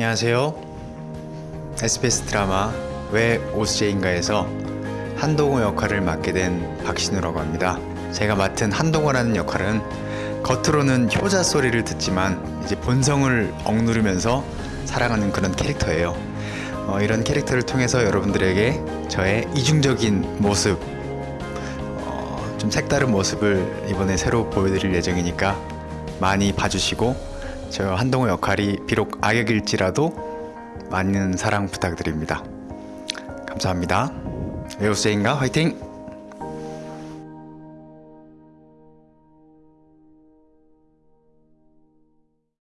안녕하세요. SBS 드라마 왜 오스제인가에서 한동호 역할을 맡게 된 박신우라고 합니다. 제가 맡은 한동호라는 역할은 겉으로는 효자 소리를 듣지만 이제 본성을 억누르면서 살아가는 그런 캐릭터예요. 어, 이런 캐릭터를 통해서 여러분들에게 저의 이중적인 모습, 어, 좀 색다른 모습을 이번에 새로 보여드릴 예정이니까 많이 봐주시고 저 한동호 역할이 비록 악역일지라도 많은 사랑 부탁드립니다. 감사합니다. 외우스인가 화이팅!